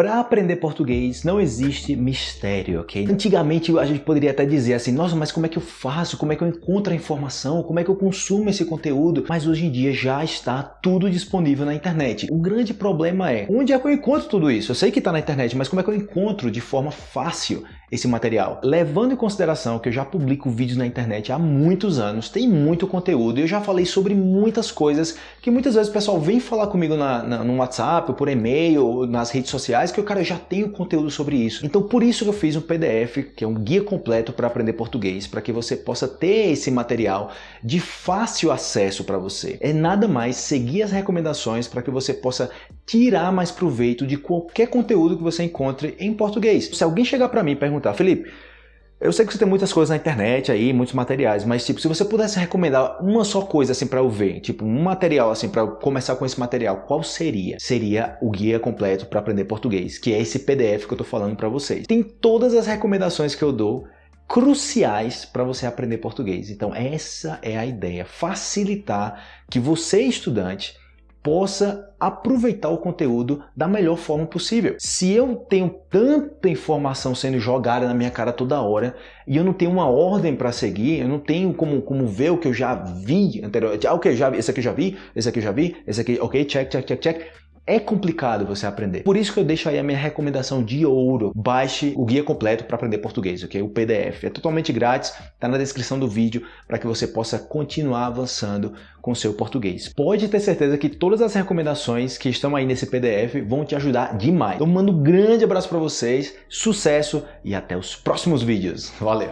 Para aprender português não existe mistério, ok? Antigamente a gente poderia até dizer assim, nossa, mas como é que eu faço? Como é que eu encontro a informação? Como é que eu consumo esse conteúdo? Mas hoje em dia já está tudo disponível na internet. O grande problema é, onde é que eu encontro tudo isso? Eu sei que está na internet, mas como é que eu encontro de forma fácil esse material? Levando em consideração que eu já publico vídeos na internet há muitos anos, tem muito conteúdo e eu já falei sobre muitas coisas que muitas vezes o pessoal vem falar comigo na, na, no WhatsApp, por e-mail, nas redes sociais, que eu, cara, já tenho conteúdo sobre isso. Então por isso que eu fiz um PDF, que é um guia completo para aprender português, para que você possa ter esse material de fácil acesso para você. É nada mais seguir as recomendações para que você possa tirar mais proveito de qualquer conteúdo que você encontre em português. Se alguém chegar para mim e perguntar, Felipe, eu sei que você tem muitas coisas na internet aí, muitos materiais, mas tipo, se você pudesse recomendar uma só coisa assim para eu ver, tipo, um material assim para começar com esse material, qual seria? Seria o guia completo para aprender português, que é esse PDF que eu tô falando para vocês. Tem todas as recomendações que eu dou cruciais para você aprender português. Então essa é a ideia, facilitar que você estudante possa aproveitar o conteúdo da melhor forma possível. Se eu tenho tanta informação sendo jogada na minha cara toda hora e eu não tenho uma ordem para seguir, eu não tenho como, como ver o que eu já vi anteriormente. Ah, ok, já esse aqui eu já vi, esse aqui eu já vi, esse aqui, ok, check, check, check, check é complicado você aprender. Por isso que eu deixo aí a minha recomendação de ouro. Baixe o guia completo para aprender português, ok? O PDF. É totalmente grátis, está na descrição do vídeo para que você possa continuar avançando com seu português. Pode ter certeza que todas as recomendações que estão aí nesse PDF vão te ajudar demais. Então mando um grande abraço para vocês, sucesso e até os próximos vídeos. Valeu!